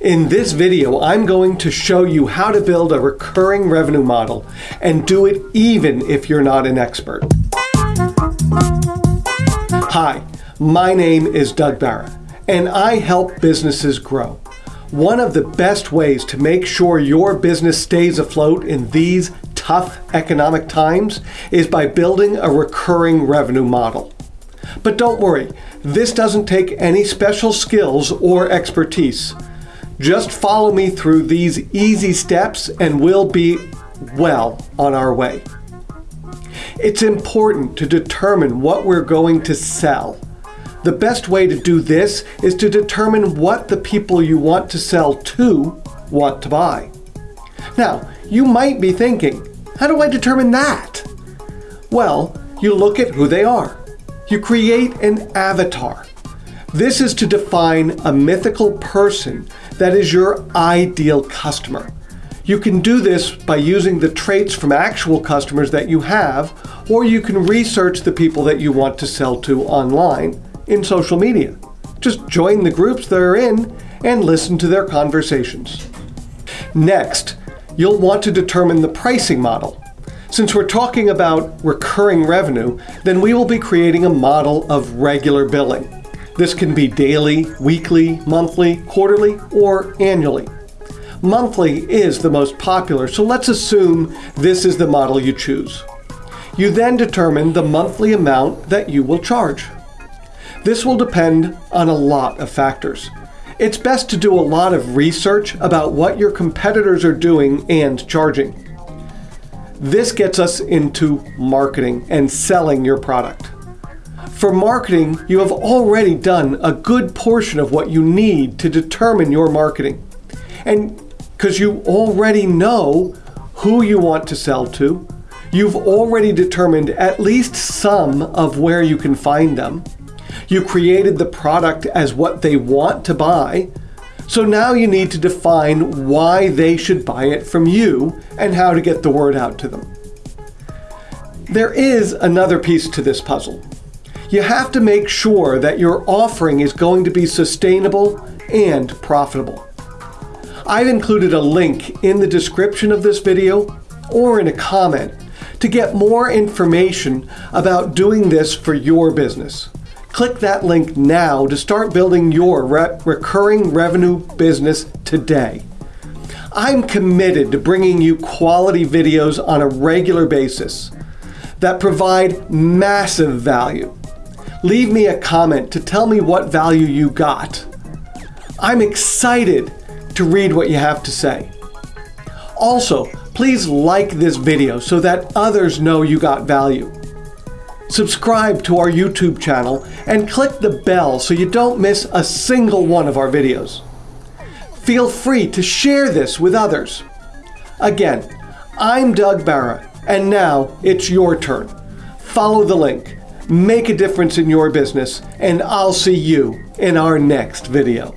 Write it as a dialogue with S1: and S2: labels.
S1: In this video, I'm going to show you how to build a recurring revenue model and do it even if you're not an expert. Hi, my name is Doug Barra, and I help businesses grow. One of the best ways to make sure your business stays afloat in these tough economic times is by building a recurring revenue model. But don't worry, this doesn't take any special skills or expertise. Just follow me through these easy steps and we'll be well on our way. It's important to determine what we're going to sell. The best way to do this is to determine what the people you want to sell to want to buy. Now, you might be thinking, how do I determine that? Well, you look at who they are. You create an avatar. This is to define a mythical person that is your ideal customer. You can do this by using the traits from actual customers that you have, or you can research the people that you want to sell to online in social media. Just join the groups they're in and listen to their conversations. Next, you'll want to determine the pricing model. Since we're talking about recurring revenue, then we will be creating a model of regular billing. This can be daily, weekly, monthly, quarterly, or annually. Monthly is the most popular, so let's assume this is the model you choose. You then determine the monthly amount that you will charge. This will depend on a lot of factors. It's best to do a lot of research about what your competitors are doing and charging. This gets us into marketing and selling your product. For marketing, you have already done a good portion of what you need to determine your marketing. And because you already know who you want to sell to, you've already determined at least some of where you can find them. You created the product as what they want to buy, so now you need to define why they should buy it from you and how to get the word out to them. There is another piece to this puzzle you have to make sure that your offering is going to be sustainable and profitable. I've included a link in the description of this video or in a comment to get more information about doing this for your business. Click that link now to start building your re recurring revenue business today. I'm committed to bringing you quality videos on a regular basis that provide massive value leave me a comment to tell me what value you got. I'm excited to read what you have to say. Also, please like this video so that others know you got value. Subscribe to our YouTube channel and click the bell so you don't miss a single one of our videos. Feel free to share this with others. Again, I'm Doug Barra, and now it's your turn. Follow the link make a difference in your business, and I'll see you in our next video.